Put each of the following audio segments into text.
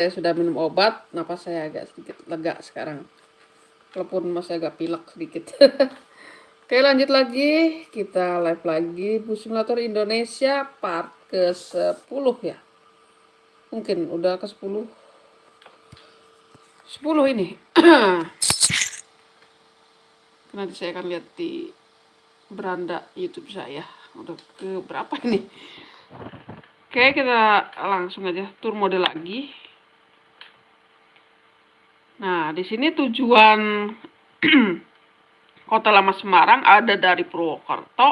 saya sudah minum obat, napas saya agak sedikit lega sekarang. Walaupun masih agak pilek sedikit. Oke lanjut lagi, kita live lagi Bus Simulator Indonesia part ke-10 ya. Mungkin udah ke-10. 10 ini. Nanti saya akan lihat di beranda YouTube saya. Udah ke berapa ini? Oke, kita langsung aja tur mode lagi. Nah, di sini tujuan Kota Lama Semarang ada dari Purwokerto,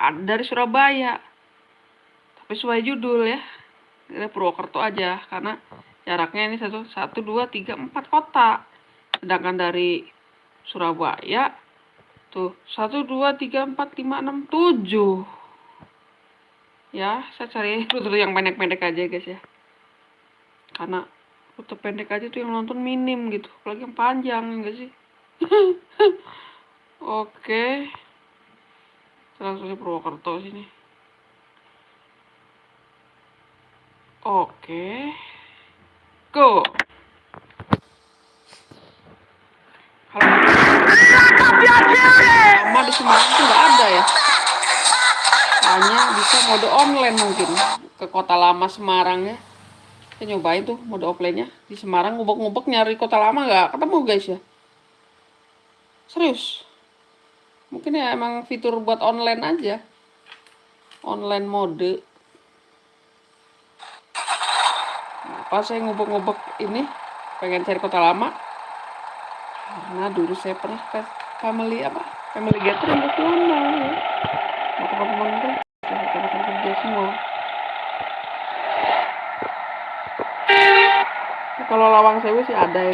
ada dari Surabaya. Tapi sesuai judul ya. Kita Purwokerto aja karena jaraknya ini satu satu dua tiga empat kota. Sedangkan dari Surabaya tuh satu dua tiga empat lima enam tujuh. Ya, saya cari rute yang pendek-pendek aja guys ya. Karena foto pendek aja tuh yang nonton minim gitu. Apalagi yang panjang enggak sih? Oke. Langsung ke Purwokerto sini. Oke. Go. Sama di Semarang tuh nggak ada ya? Hanya bisa mode online mungkin ke kota lama Semarang ya saya nyobain tuh mode offline-nya. Di Semarang ngubek-ngubek nyari kota lama nggak ketemu guys ya. Serius. Mungkin ya emang fitur buat online aja. Online mode. Nah, apa saya ngubek-ngubek ini? Pengen cari kota lama? Karena dulu saya pernah ke family apa family gathering ke sana ya. Teman-teman kerja semua kalau lawang sewu sih ada ya.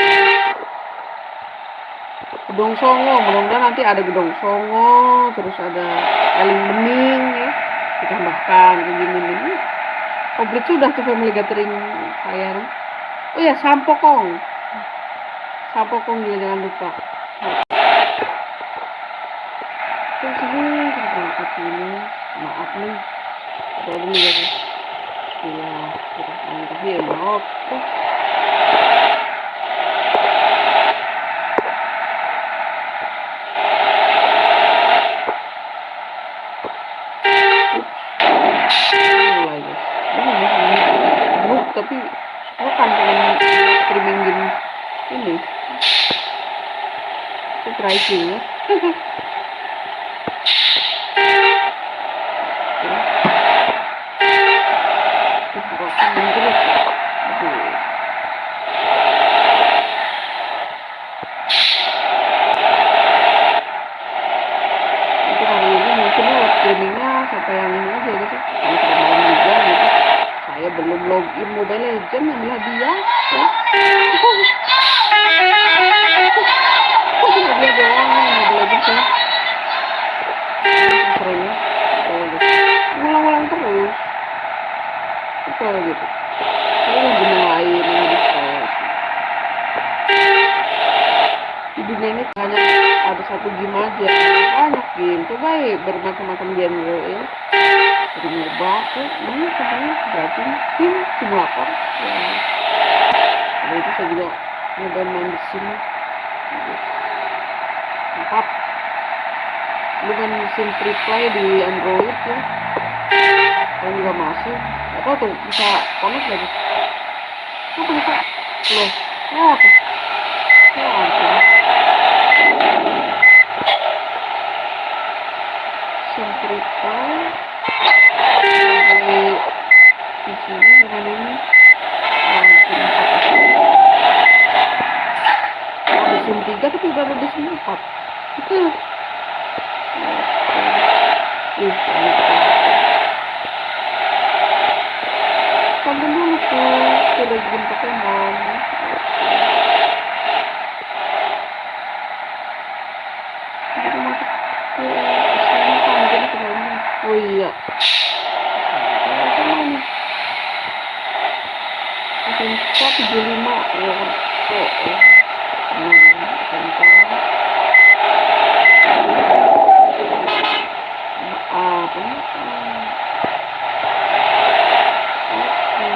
Gedung songo mudah-mudahan nanti ada gedung songo terus ada eling bening ya. Ditambahkan gini nih komplit sudah tuh family gathering saya oh ya sampokong. Sampokong juga jangan lupa. Terus ini berangkat ini. Maaf nih. Ada dulu ya kita mantap ya, oke. tapi lo kan pengen streaming game ini itu pricing ya streamingnya sampai yang ini aja gitu yang sudah malam juga gitu saya belum login Mobile Legend yang hadiah ya hadiah doang Mobile Legend ya seringnya ngulang-ngulang terus apa gitu ini guna lain yang bisa di dunia ini hanya ada satu game aja banyak game coba ya bermacam-macam genre ya. Jadi nyoba tuh ini katanya berarti tim simulator ya. Nah, itu saya juga nyoba main di sini. Mantap lu kan mesin free play di android ya. Kalau juga masih. Apa tuh bisa connect lagi apa bisa? Loh oh tuh ya ampun mesin free play dari di sini dengan ini ada SIM 3 tapi udah ada di SIM 4 itu Ih, Tonton dulu tuh, udah game Pokemon. Kita masuk ke sana kan, jadi kemarin. Oh iya. Sama nih. SMK 75 ya. Oh, oh. Nah, SMK. Apa nih? Oke.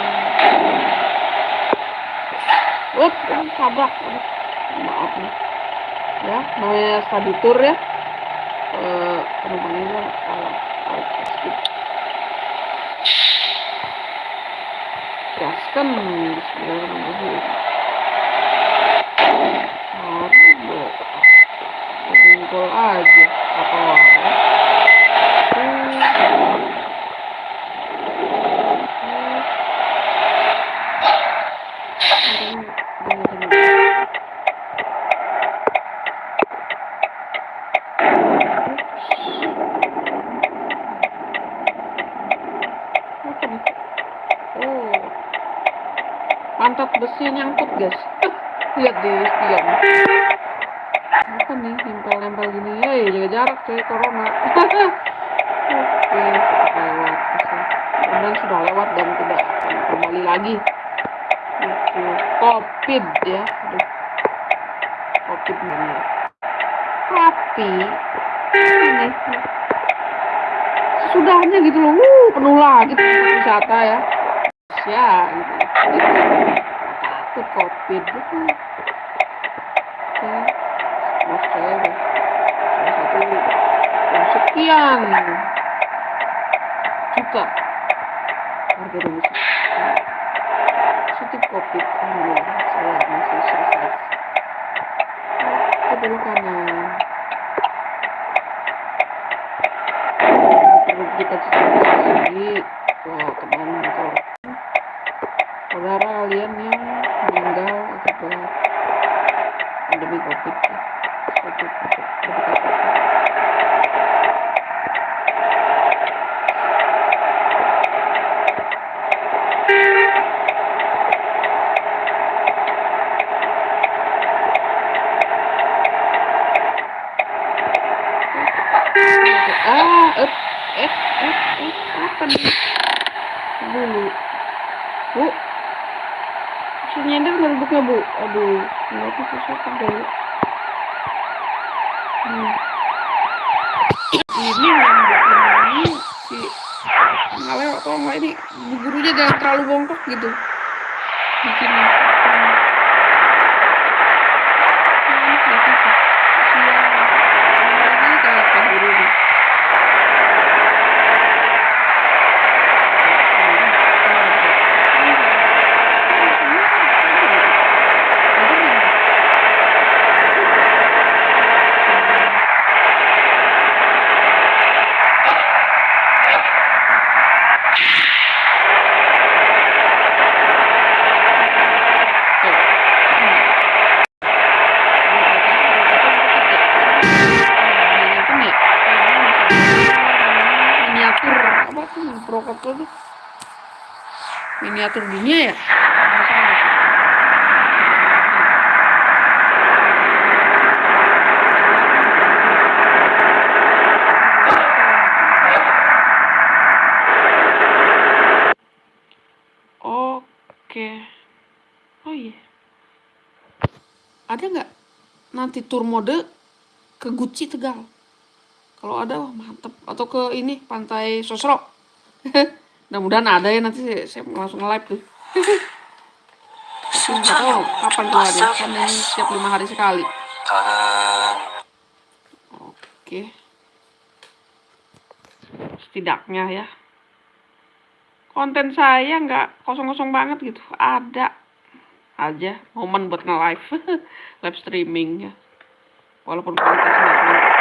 Uh, tabrak. Aduh, maaf nih. Ya, namanya study tour ya. Eh, penumpangnya kan salah. Gaskan Bismillahirrahmanirrahim. Aduh, Jengkol aja. Apa nih? Oh, pantat besi nyangkut guys. Lihat di spion. Apa nih nempel-nempel gini? Hei, coy, corona. Oke, lewat. Kemudian sudah lewat dan tidak akan kembali lagi. Itu covid ya. Aduh. Covid bener. Tapi ini sudahnya gitu loh, uh, penuh lagi tempat wisata ya. Ya, gitu. Takut covid gitu. Oke, maaf saya deh. Salah satu yang sekian juta harga Indonesia. Positif covid, alhamdulillah saya masih survive. Oke, dulu kanan. kita cerita lagi wah kemarin motor saudara kalian yang meninggal akibat pandemi covid ya suatu untuk berdekat ah up eh eh eh apa nih dulu bu si nyender nggak duduknya bu aduh nggak tuh susah kan dulu hmm. ini yang ini si nggak lewat atau nggak ini? Gurunya jangan terlalu bongkok gitu. Bikin miniatur apa tuh Prokopto tuh miniatur dunia ya oke oh iya ada nggak nanti tour mode ke Gucci Tegal. Kalau ada wah mantep. Atau ke ini pantai Sosro. Mudah-mudahan ada ya nanti saya, langsung live tuh. Nggak tahu kapan keluarnya kan ini setiap lima hari sekali. Oke. Setidaknya ya. Konten saya nggak kosong-kosong banget gitu. Ada aja momen buat nge-live. Live streaming ya walaupun kualitasnya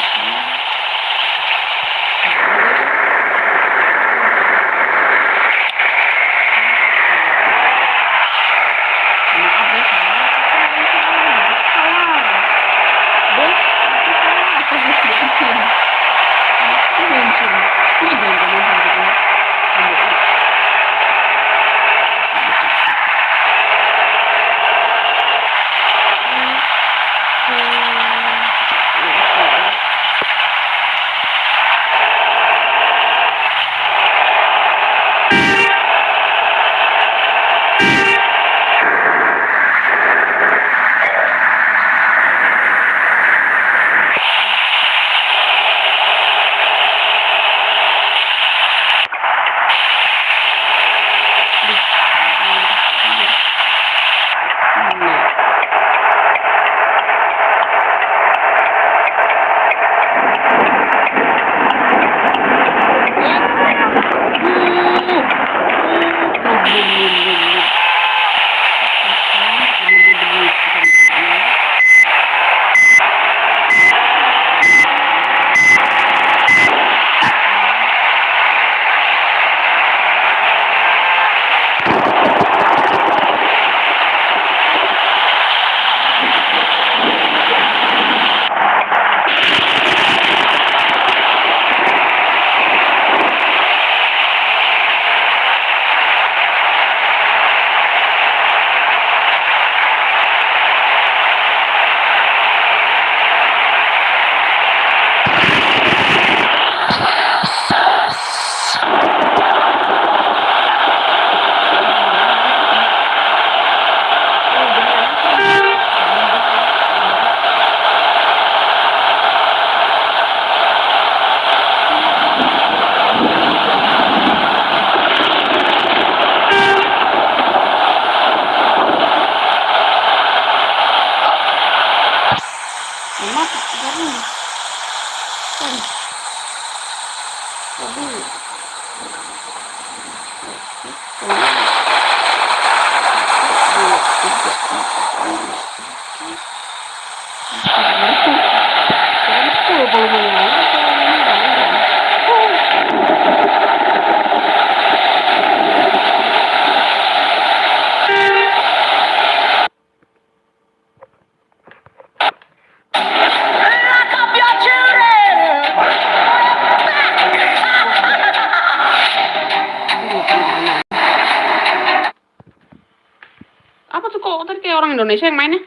Bensin. Maaf Indonesia yang mainnya?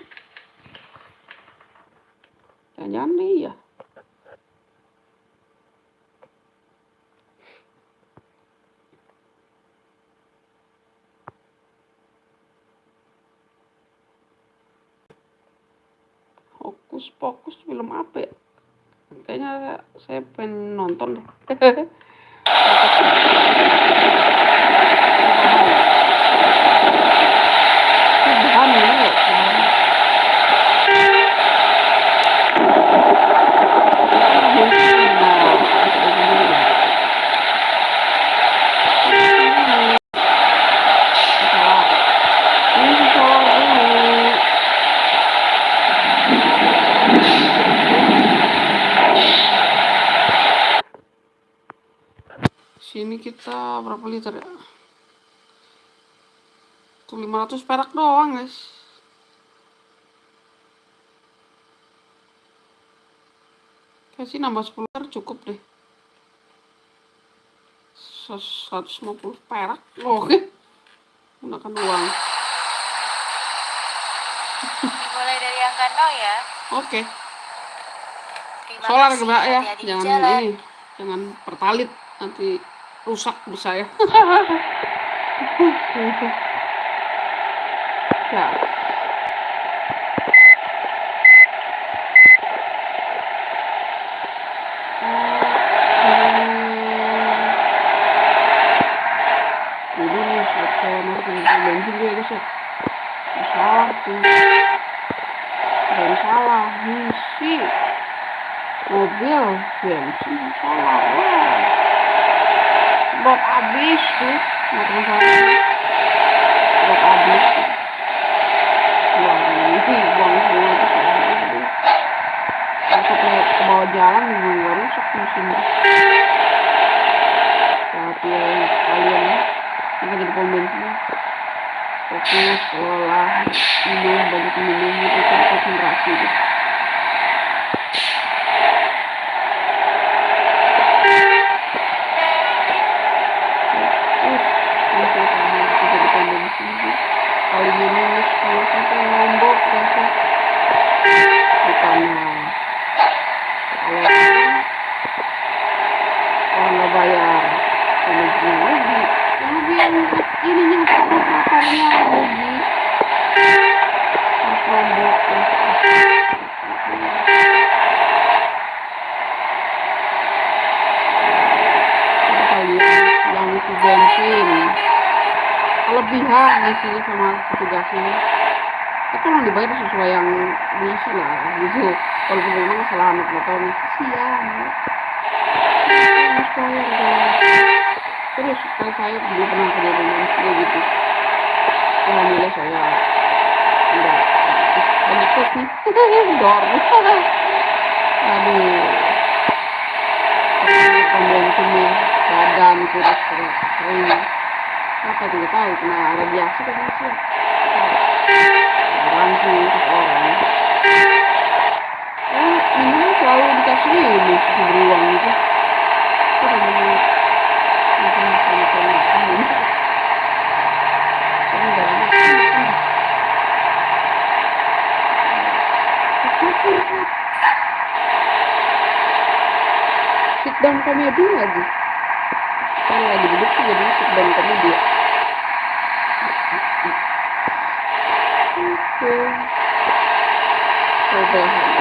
Jangan-jangan iya. Hokus pokus film apa ya? Kayaknya saya pengen nonton deh. Bahan ya, bahan. Sini kita berapa liter ya? Tuh 500 perak doang, guys. Kayak sih nambah 10 liter cukup deh. 150 perak. Oke. Gunakan uang. Dimulai dari angka 0 ya. Oke. Terima Solar kasih. ya. Jangan jalan. ini. Jangan pertalit nanti rusak di itu motor buat abis buang sih buang semua masuk ke, ke bawah jalan juga nggak rusak mesinnya tapi kalian ini jadi pom bensin fokus olah minum banyak minum itu konsentrasi gitu. Kasihan harus bayar guys terus kan saya dulu pernah kerja di manusia gitu. Alhamdulillah saya enggak. Terus nih. Dor aduh. Pom bensinnya badan kurus kurus kering. Apa tidak tahu kena radiasi kan sih orang sih orang. Oh minum selalu dikasih ini si beruang gitu itu. Sit down komedi lagi. Kalau lagi duduk sih jadi sit down komedi ya oke. Coba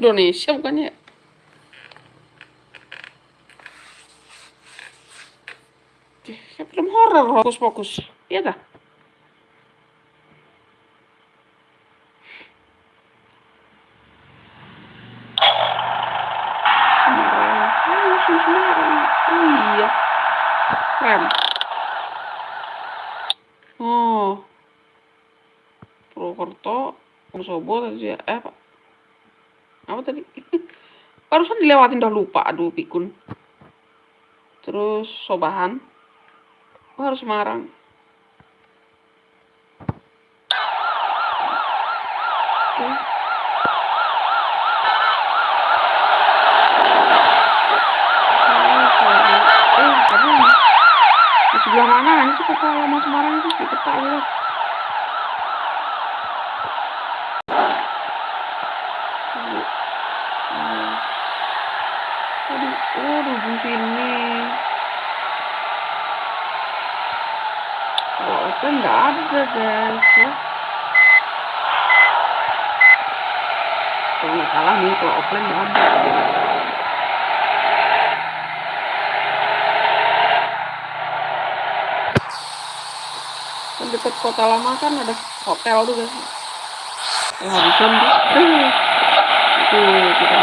Indonesia bukannya? ya? Kayak film horor fokus fokus. Iya dah. Iya. Oh. Purwokerto, Wonosobo tadi ya. Barusan dilewatin udah lupa, aduh pikun. Terus sobahan. oh, harus marang. kan ada hotel tuh guys yang eh, tuh tuh kita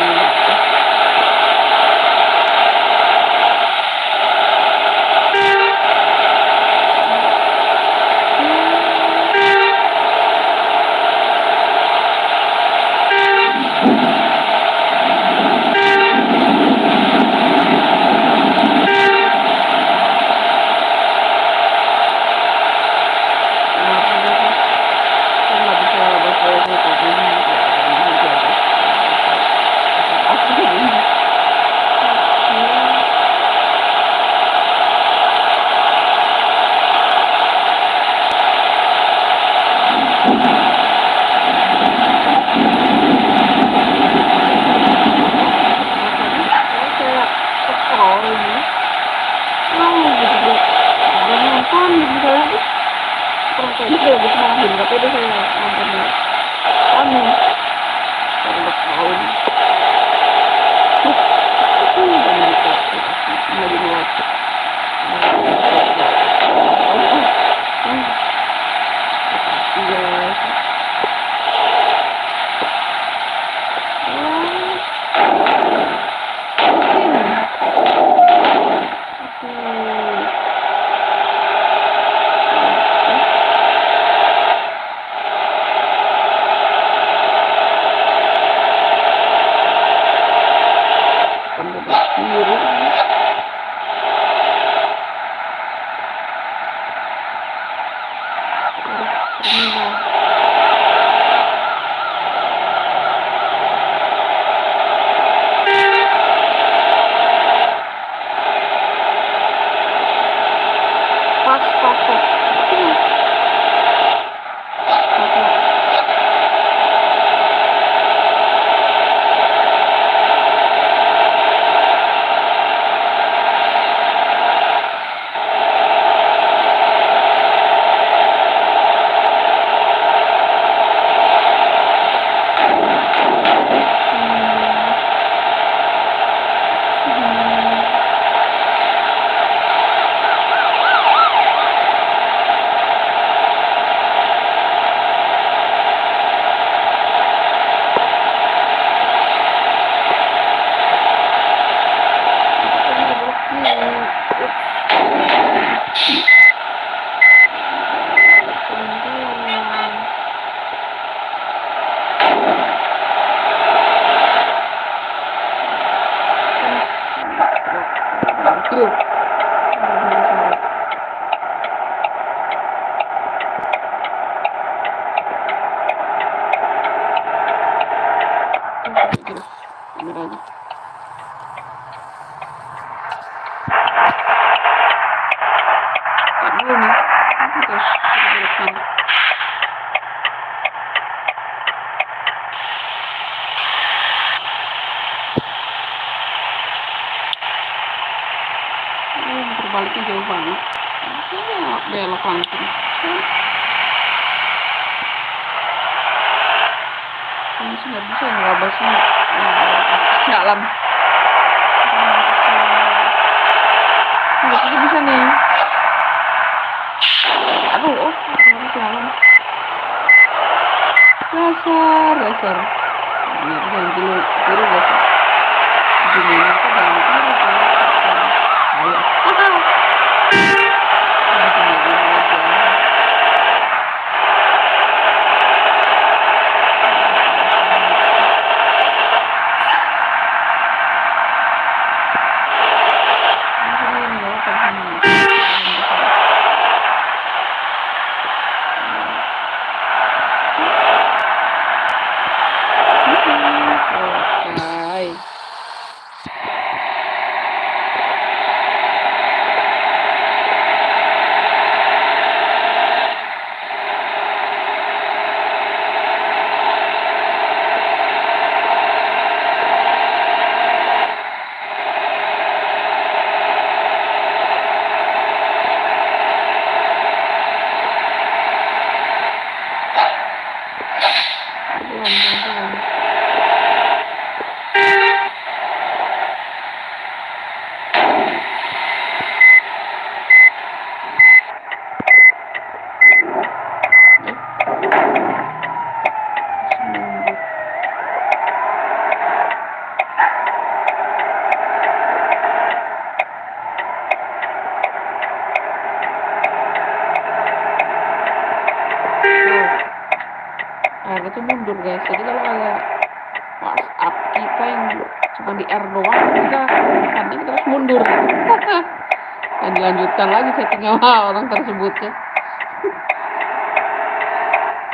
sama orang tersebutnya.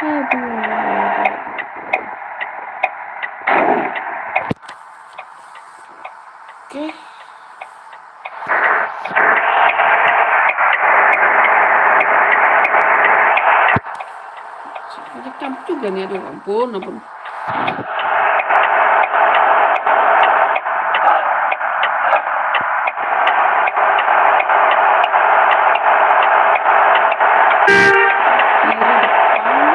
Aduh. Oke. Banyak camp juga nih, aduh ampun, ampun. Kiri depan.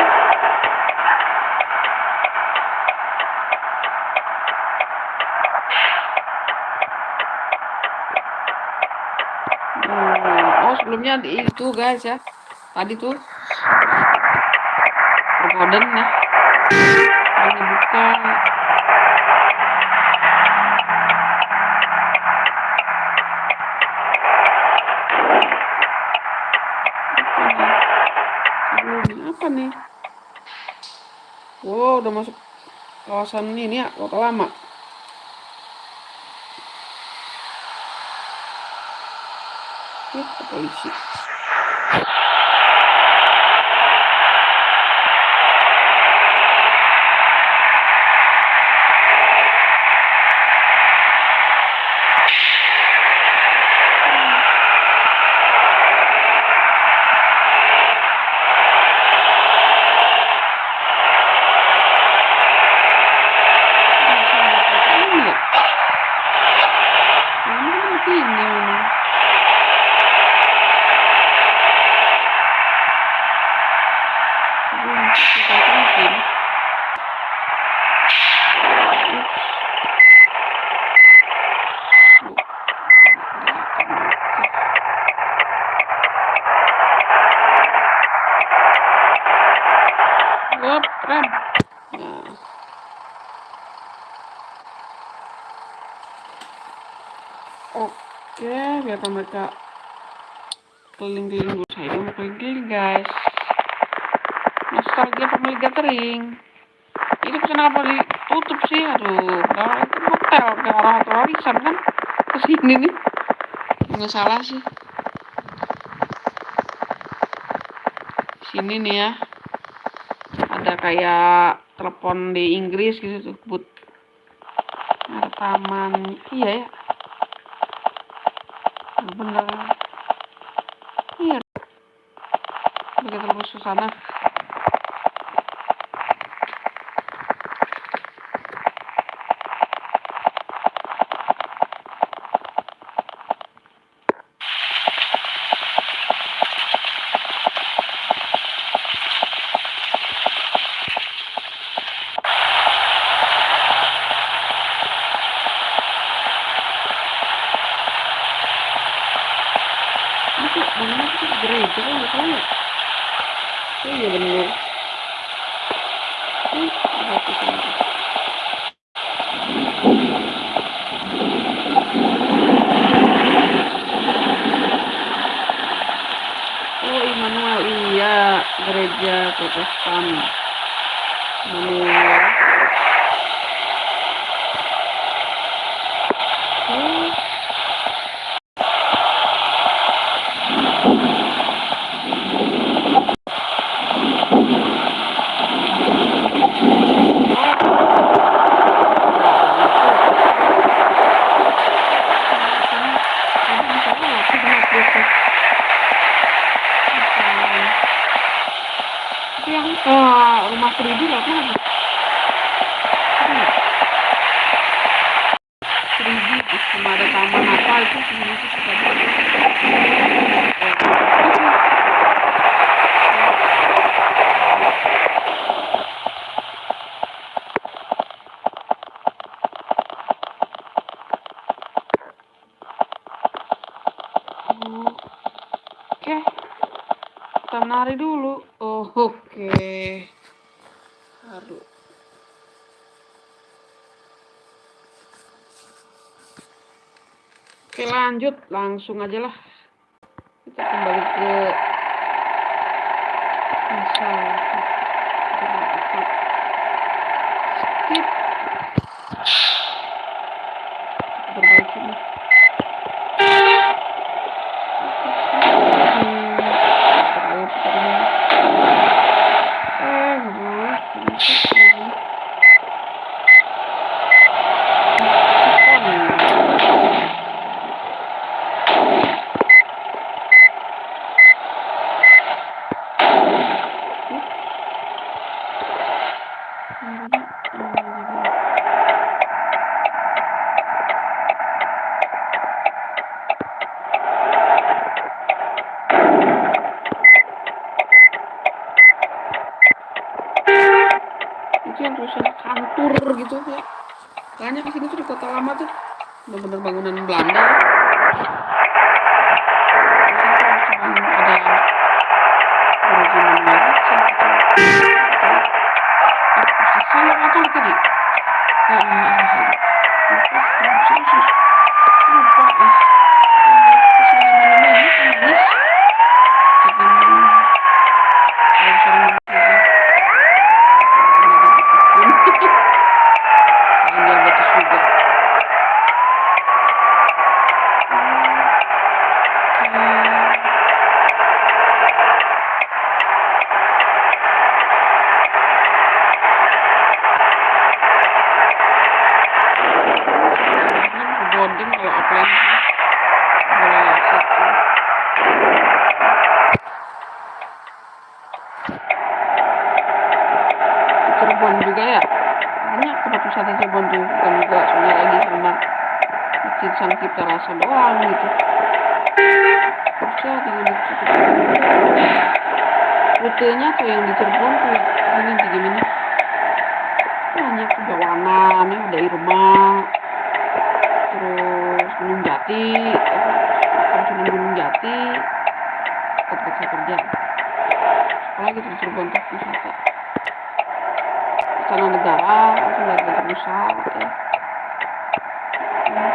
Hmm, Oh, sebelumnya di- itu guys ya. Tadi tuh Pergoden ya. Ini buka. Apa nih? Apa? Wow, udah masuk kawasan ini ya, kota lama. Ih, polisi. Ini ya? Ini kan begini memang. Belum kita mungkin. Wop, rem. Nah. Biar mereka keliling-keliling dulu. Saya mau keliling-keliling, guys. Nostalgia pemilik gathering. Ini pesan apa ditutup sih? Aduh, kalau itu hotel, kayak orang hotel warisan kan? Ke sini nih. Nggak salah sih. Sini nih ya. Ada kayak telepon di Inggris gitu tuh, but. Ada taman. Iya ya. Mama. mình lanjut, langsung aja lah. Jati Kampung Gunung Jati tempat saya kerja. Apalagi di Cirebon tuh wisata Istana Negara langsung dari kantor pusat ya. Hmm.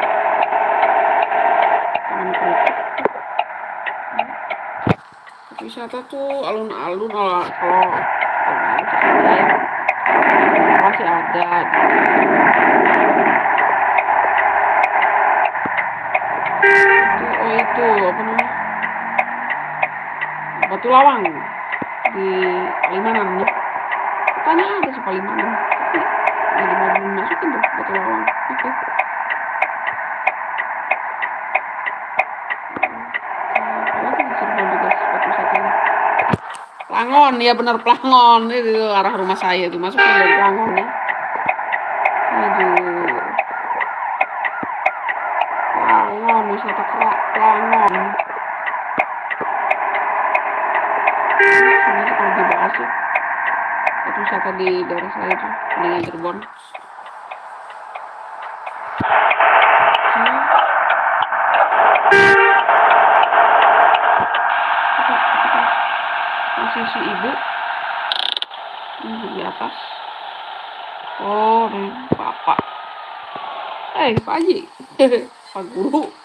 Taman Kritik wisata tuh? Alun-alun kalau kalau alun-alun sih ada ya? Masih ada itu oh itu apa namanya? Batu Lawang di Palimanan ya. Katanya ada sih Palimanan tapi nggak mau masukin tuh Batu Lawang. Itu spot wisatanya Plangon ya benar Plangon itu arah rumah saya tuh. Masukin dari Plangon ya aduh Plangon wisata kerak Plangon sebenarnya kalau dibahas ya spot wisata di daerah saya Hmm. Coba, coba. masih si ibu? Di atas. Oh bapak eh Pak Haji. Pak Guru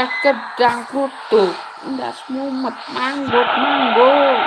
teh gedang kutu, ndas mumet manggut manggut.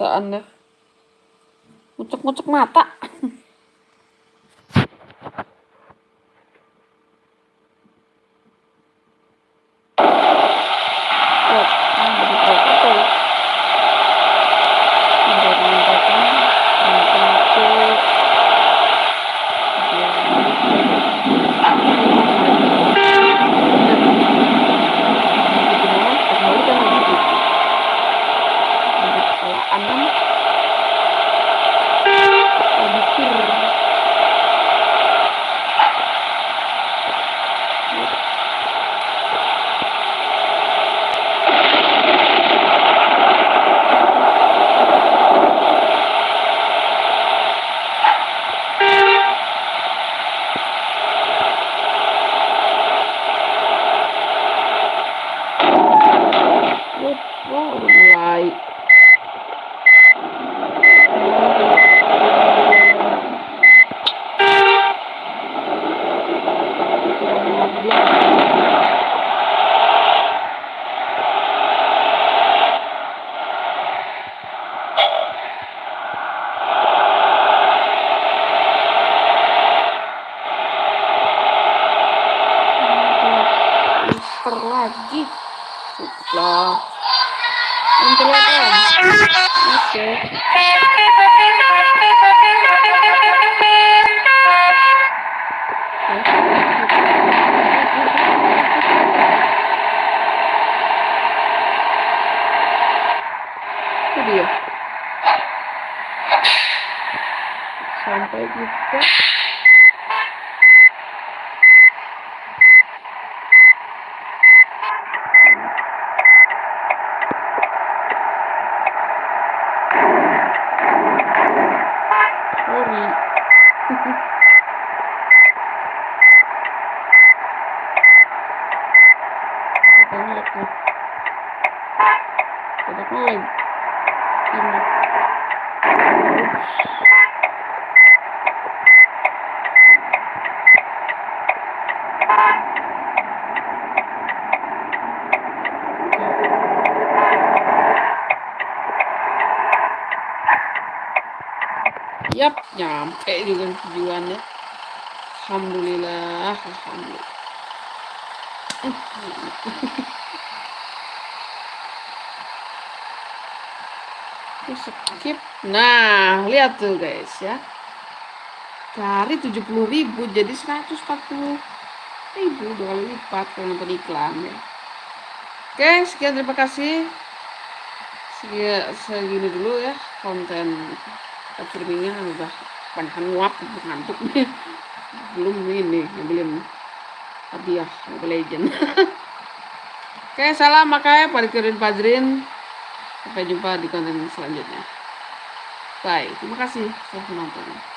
Deh kebiasaan deh. Ngucek-ngucek mata. Oh, ini jadi foto. Udah meningkatkan, meningkatkan. Oh, oh, udah mulai. Super lagi. Lah. Pentilatan. Oke. Itu dia. Sampai juga. Sorry. Kita ngelag nih. Kita ngelag. Ini. Yap, nyampe juga tujuannya. Alhamdulillah, alhamdulillah. Skip. Nah, lihat tuh guys ya. Dari 70.000 jadi 140 ribu dua kali lipat kalau nonton iklan ya. Oke, sekian terima kasih. Segini dulu ya konten streamingnya udah banyak nguap ngantuk nih. Belum ini, belum Mobile Legend. Oke, salam makanya Padkirin Padrin. Sampai jumpa di konten selanjutnya. Bye. Terima kasih sudah menonton.